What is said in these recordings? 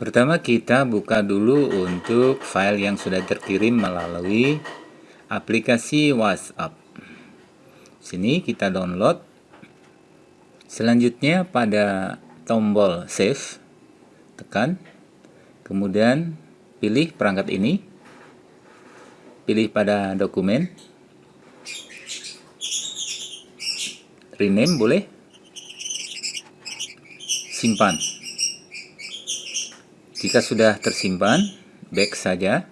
Pertama kita buka dulu untuk file yang sudah terkirim melalui aplikasi WhatsApp. Sini kita download. Selanjutnya pada tombol save tekan. Kemudian pilih perangkat ini. Pilih pada dokumen. Rename boleh? Simpan jika sudah tersimpan, back saja.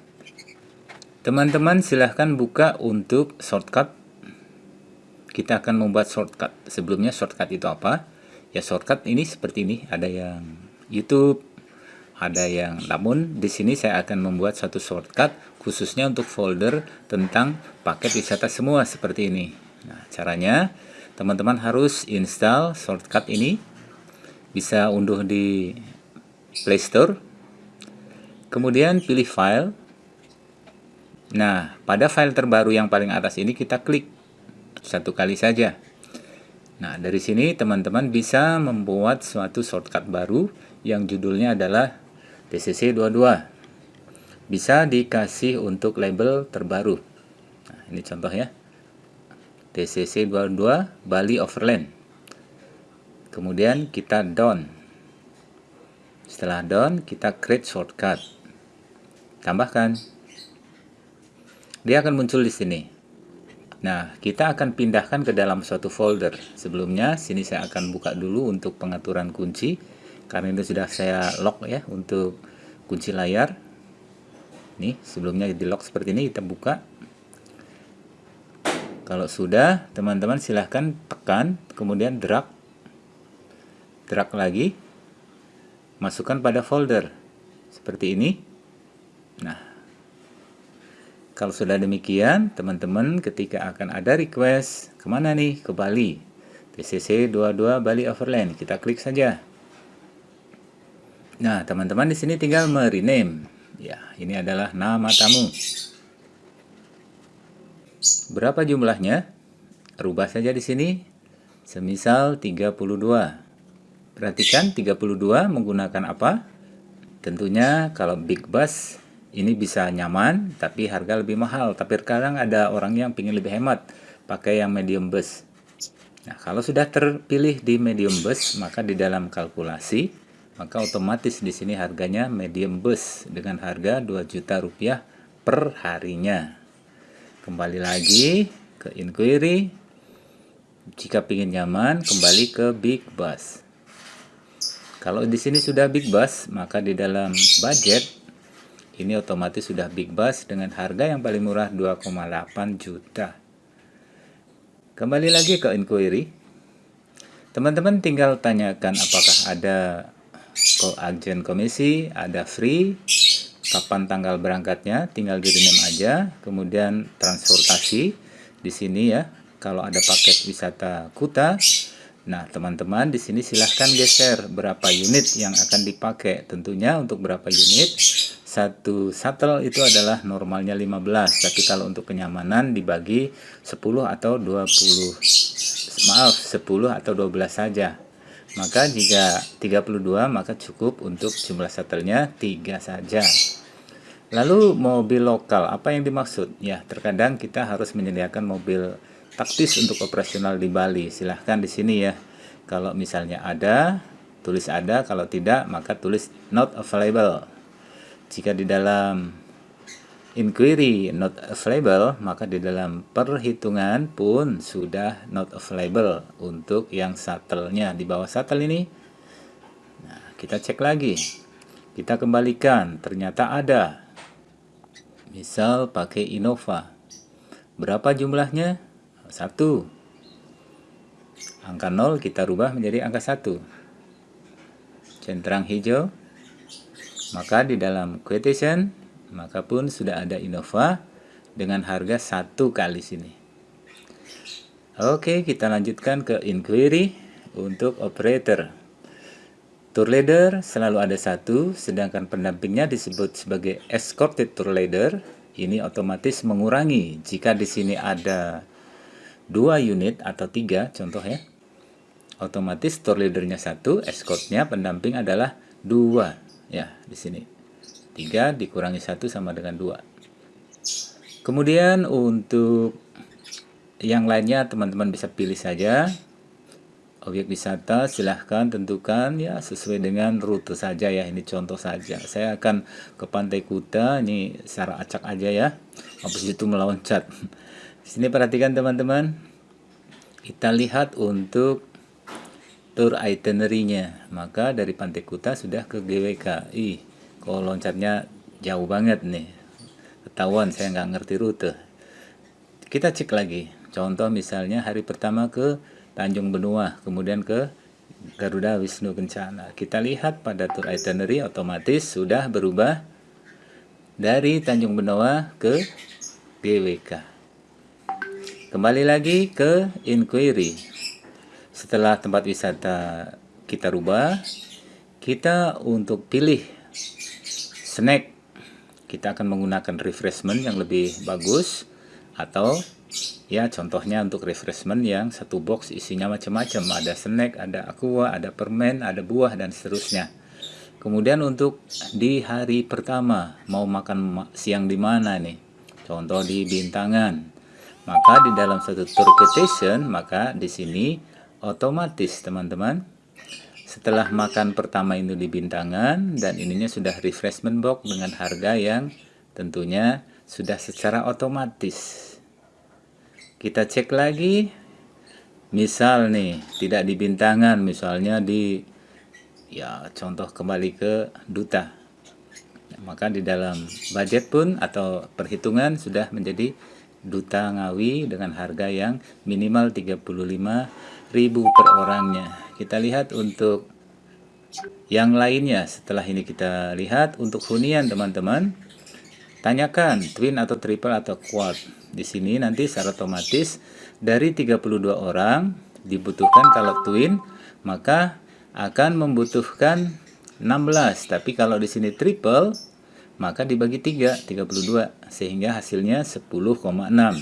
Teman-teman silahkan buka untuk shortcut. Kita akan membuat shortcut. Sebelumnya shortcut itu apa? Ya shortcut ini seperti ini. Ada yang YouTube, ada yang namun di sini saya akan membuat satu shortcut khususnya untuk folder tentang paket wisata semua seperti ini. Nah, caranya teman-teman harus install shortcut ini. Bisa unduh di Play Store Kemudian pilih file. Nah, pada file terbaru yang paling atas ini kita klik satu kali saja. Nah, dari sini teman-teman bisa membuat suatu shortcut baru yang judulnya adalah TCC22. Bisa dikasih untuk label terbaru. Nah, ini contoh ya. TCC22 Bali Overland. Kemudian kita down. Setelah down, kita create shortcut tambahkan dia akan muncul di sini. Nah kita akan pindahkan ke dalam suatu folder. Sebelumnya sini saya akan buka dulu untuk pengaturan kunci. Karena itu sudah saya lock ya untuk kunci layar. Nih sebelumnya di lock seperti ini kita buka. Kalau sudah teman-teman silahkan tekan kemudian drag. Drag lagi. Masukkan pada folder. Seperti ini Nah, kalau sudah demikian, teman-teman ketika akan ada request, ke mana nih? Ke Bali. TCC 22 Bali Overland. Kita klik saja. Nah, teman-teman di sini tinggal merename. Ya, ini adalah nama tamu. Berapa jumlahnya? Rubah saja di sini. Semisal 32. Perhatikan 32 menggunakan apa? Tentunya kalau big bus ini bisa nyaman tapi harga lebih mahal. Tapi sekarang ada orang yang ingin lebih hemat pakai yang medium bus. Nah kalau sudah terpilih di medium bus maka di dalam kalkulasi maka otomatis di sini harganya medium bus dengan harga 2 juta rupiah per harinya. Kembali lagi ke inquiry. Jika ingin nyaman kembali ke big bus. Kalau di sini sudah big bus maka di dalam budget ini otomatis sudah big bus dengan harga yang paling murah 2,8 juta. Kembali lagi ke inquiry. Teman-teman tinggal tanyakan apakah ada agen komisi ada free kapan tanggal berangkatnya tinggal di rename aja kemudian transportasi. Di sini ya kalau ada paket wisata kuta Nah, teman-teman di sini silahkan geser berapa unit yang akan dipakai. Tentunya untuk berapa unit satu shuttle itu adalah normalnya 15 tapi kalau untuk kenyamanan dibagi 10 atau 20 maaf 10 atau 12 saja. Maka jika 32 maka cukup untuk jumlah shuttle-nya 3 saja. Lalu mobil lokal apa yang dimaksud? Ya terkadang kita harus menyediakan mobil taktis untuk operasional di Bali. Silahkan di sini ya. Kalau misalnya ada tulis ada. Kalau tidak maka tulis not available jika di dalam inquiry not available, maka di dalam perhitungan pun sudah not available untuk yang shuttle-nya di bawah shuttle ini. Nah, kita cek lagi. Kita kembalikan, ternyata ada. Misal pakai Innova. Berapa jumlahnya? Satu. Angka 0 kita rubah menjadi angka 1. Centang hijau maka di dalam quotation maka pun sudah ada Innova dengan harga satu kali sini. Oke kita lanjutkan ke inquiry untuk operator. Tour leader selalu ada satu sedangkan pendampingnya disebut sebagai escorted tour leader. Ini otomatis mengurangi jika di sini ada dua unit atau tiga contoh ya. Otomatis tour leadernya satu escortnya pendamping adalah dua Ya, di sini. 3 dikurangi 1 sama dengan 2. Kemudian untuk yang lainnya teman-teman bisa pilih saja. Objek wisata silahkan tentukan ya sesuai dengan rute saja ya. Ini contoh saja. Saya akan ke Pantai Kuta ini secara acak aja ya. Habis itu meloncat. Sini perhatikan teman-teman. Kita lihat untuk tour itinerary-nya maka dari Pantai Kuta sudah ke GWK ih kalau loncatnya jauh banget nih ketahuan saya nggak ngerti rute kita cek lagi Contoh misalnya hari pertama ke Tanjung Benua, kemudian ke Garuda Wisnu Kencana. Kita lihat pada tour itinerary otomatis sudah berubah dari Tanjung Benua ke GWK. Kembali lagi ke inquiry. Setelah tempat wisata kita rubah, kita untuk pilih snack, kita akan menggunakan refreshment yang lebih bagus atau ya contohnya untuk refreshment yang satu box isinya macam-macam. Ada snack ada aqua ada permen ada buah dan seterusnya. Kemudian untuk di hari pertama mau makan siang di mana nih? Contoh di bintangan. Maka di dalam satu tour quotation maka di sini otomatis teman-teman. Setelah makan pertama itu di bintangan dan ininya sudah refreshment box dengan harga yang tentunya sudah secara otomatis. Kita cek lagi. Misal nih tidak di bintangan misalnya di ya contoh kembali ke duta. Maka di dalam budget pun atau perhitungan sudah menjadi duta ngawi dengan harga yang minimal 35.000 per orangnya. Kita lihat untuk yang lainnya. Setelah ini kita lihat untuk hunian teman-teman. Tanyakan twin atau triple atau quad. Di sini nanti secara otomatis dari 32 orang dibutuhkan kalau twin maka akan membutuhkan 16 tapi kalau di sini triple maka dibagi 3 32 sehingga hasilnya 10,6 Nah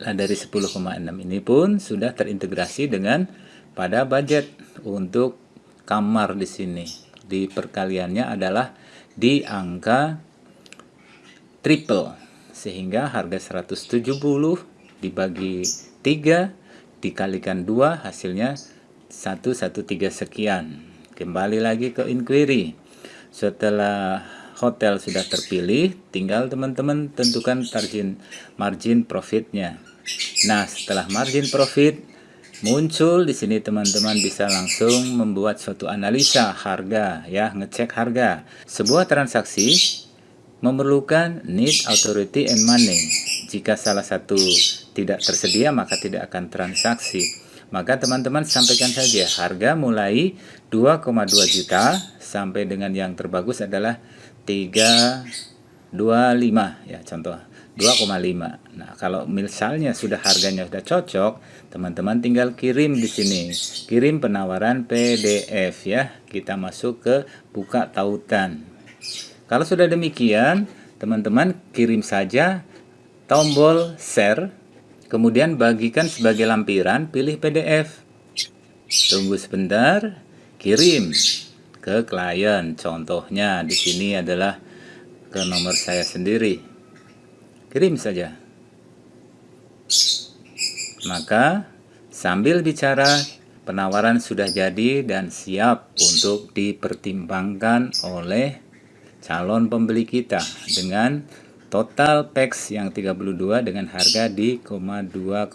dari 10,6 ini pun sudah terintegrasi dengan pada budget untuk kamar di sini. Di perkaliannya adalah di angka triple sehingga harga 170 dibagi 3 dikalikan 2 hasilnya 113 sekian. Kembali lagi ke inquiry. Setelah hotel sudah terpilih tinggal teman-teman tentukan margin margin profitnya nah setelah margin profit muncul di sini teman-teman bisa langsung membuat suatu analisa harga ya ngecek harga sebuah transaksi memerlukan need, authority, and money. Jika salah satu tidak tersedia, maka tidak akan transaksi. Maka teman-teman sampaikan saja harga mulai 2,2 juta sampai dengan yang terbagus adalah 325 ya contoh 2,5. Nah, kalau misalnya sudah harganya sudah cocok, teman-teman tinggal kirim di sini. Kirim penawaran PDF ya. Kita masuk ke buka tautan. Kalau sudah demikian, teman-teman kirim saja tombol share, kemudian bagikan sebagai lampiran, pilih PDF. Tunggu sebentar, kirim ke klien. Contohnya di sini adalah ke nomor saya sendiri. Kirim saja. Maka sambil bicara penawaran sudah jadi dan siap untuk dipertimbangkan oleh calon pembeli kita dengan total PEX yang 32 dengan harga di 2,2